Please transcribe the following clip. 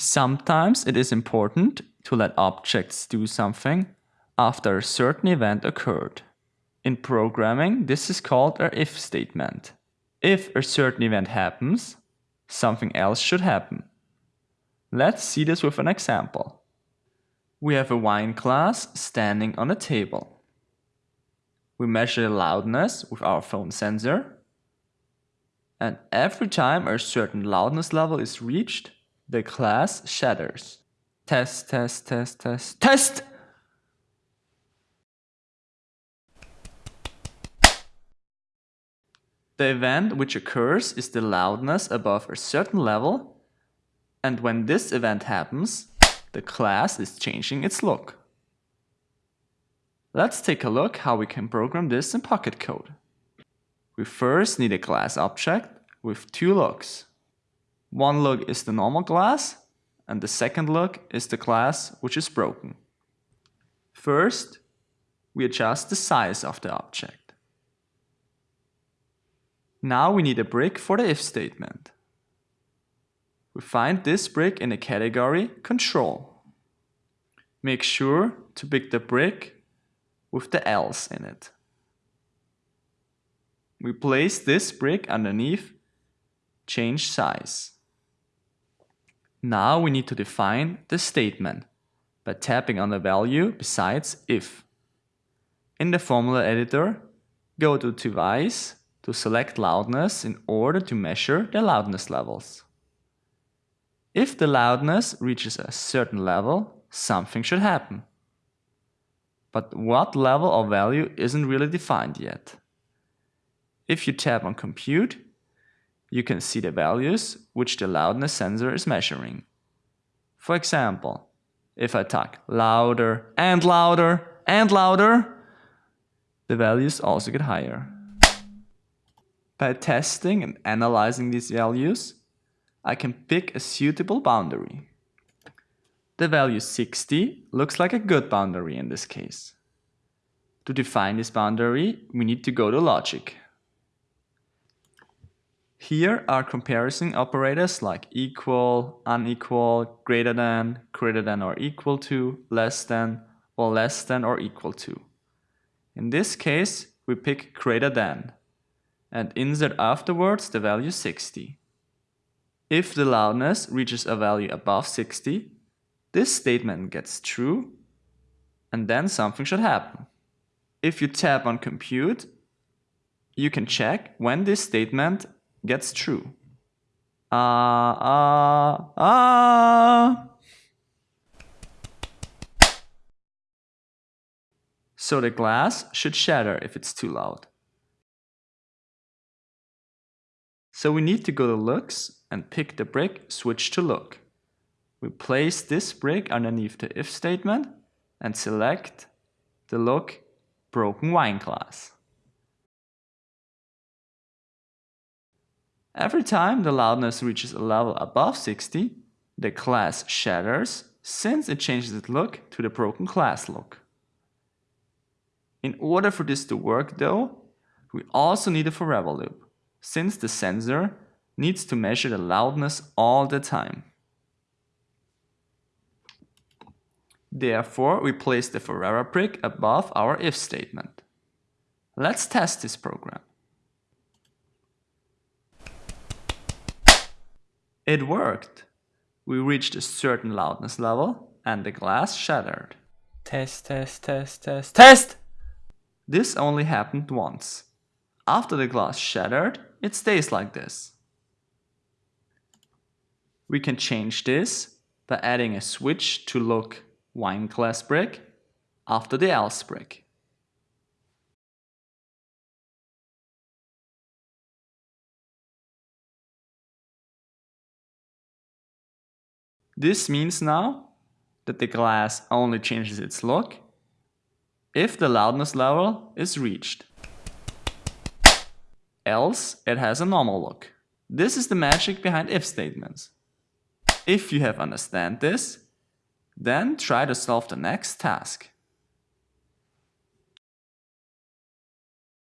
Sometimes it is important to let objects do something after a certain event occurred. In programming, this is called a if statement. If a certain event happens, something else should happen. Let's see this with an example. We have a wine glass standing on a table. We measure the loudness with our phone sensor. And every time a certain loudness level is reached, the class shatters. Test, test, test, test, test! The event which occurs is the loudness above a certain level and when this event happens, the class is changing its look. Let's take a look how we can program this in Pocket Code. We first need a class object with two looks. One look is the normal glass and the second look is the glass which is broken. First, we adjust the size of the object. Now we need a brick for the if statement. We find this brick in the category control. Make sure to pick the brick with the else in it. We place this brick underneath change size. Now we need to define the statement by tapping on the value besides if. In the formula editor, go to device to select loudness in order to measure the loudness levels. If the loudness reaches a certain level, something should happen. But what level or value isn't really defined yet. If you tap on compute, you can see the values which the loudness sensor is measuring. For example, if I talk louder and louder and louder, the values also get higher. By testing and analyzing these values, I can pick a suitable boundary. The value 60 looks like a good boundary in this case. To define this boundary, we need to go to logic. Here are comparison operators like equal, unequal, greater than, greater than or equal to, less than, or less than or equal to. In this case, we pick greater than and insert afterwards the value 60. If the loudness reaches a value above 60, this statement gets true and then something should happen. If you tap on compute, you can check when this statement gets true. Ah, ah, ah. So the glass should shatter if it's too loud. So we need to go to looks and pick the brick switch to look. We place this brick underneath the if statement and select the look broken wine glass. Every time the loudness reaches a level above 60, the class shatters since it changes its look to the broken class look. In order for this to work though, we also need a forever loop since the sensor needs to measure the loudness all the time. Therefore, we place the forever brick above our if statement. Let's test this program. It worked. We reached a certain loudness level and the glass shattered. Test, test, test, test, test! This only happened once. After the glass shattered, it stays like this. We can change this by adding a switch to look wine glass brick after the else brick. This means now that the glass only changes its look if the loudness level is reached else it has a normal look. This is the magic behind if statements. If you have understand this, then try to solve the next task.